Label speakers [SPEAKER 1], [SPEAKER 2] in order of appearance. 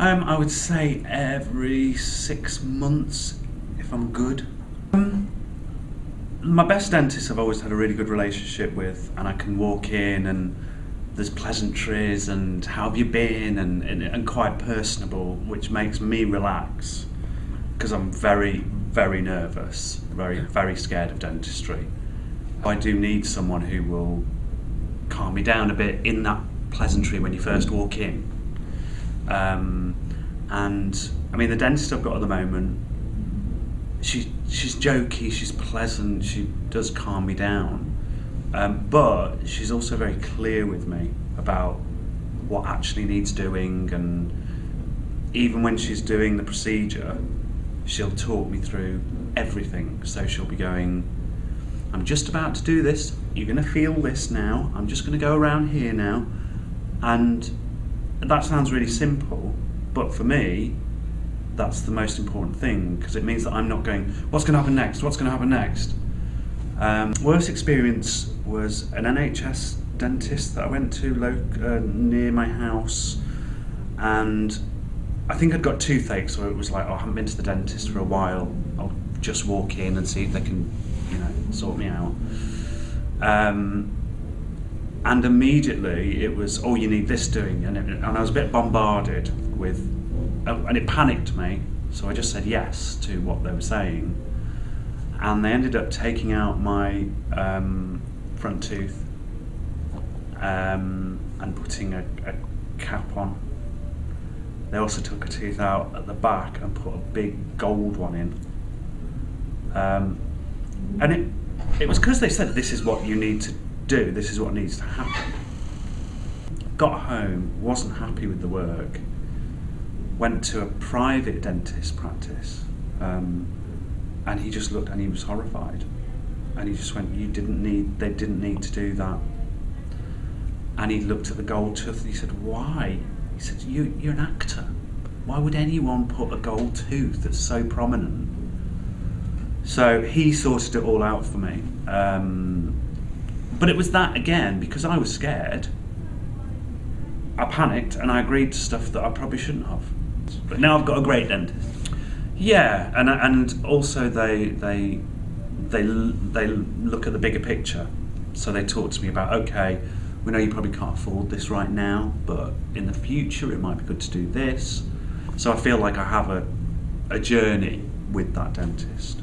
[SPEAKER 1] Um, I would say every six months, if I'm good. Um, my best dentist I've always had a really good relationship with, and I can walk in and there's pleasantries and how have you been and, and, and quite personable, which makes me relax because I'm very, very nervous, very, very scared of dentistry. I do need someone who will calm me down a bit in that pleasantry when you first walk in. Um, and I mean, the dentist I've got at the moment, she she's jokey, she's pleasant, she does calm me down. Um, but she's also very clear with me about what actually needs doing, and even when she's doing the procedure, she'll talk me through everything. So she'll be going, I'm just about to do this, you're going to feel this now, I'm just going to go around here now. And that sounds really simple, but for me, that's the most important thing because it means that I'm not going, what's going to happen next? What's going to happen next? Um, worst experience was an NHS dentist that I went to uh, near my house and I think I'd got toothache so it was like, oh, I haven't been to the dentist for a while. I'll just walk in and see if they can, you know, sort me out. Um, and immediately it was, oh, you need this doing, and, it, and I was a bit bombarded with, uh, and it panicked me. So I just said yes to what they were saying, and they ended up taking out my um, front tooth um, and putting a, a cap on. They also took a tooth out at the back and put a big gold one in. Um, and it, it was because they said this is what you need to do, this is what needs to happen. Got home, wasn't happy with the work, went to a private dentist practice, um, and he just looked and he was horrified. And he just went, you didn't need, they didn't need to do that. And he looked at the gold tooth and he said, why? He said, you, you're an actor. Why would anyone put a gold tooth that's so prominent? So he sorted it all out for me. Um, but it was that again, because I was scared, I panicked and I agreed to stuff that I probably shouldn't have. But now I've got a great dentist. Yeah, and and also they they they they look at the bigger picture. So they talk to me about okay, we know you probably can't afford this right now, but in the future it might be good to do this. So I feel like I have a a journey with that dentist.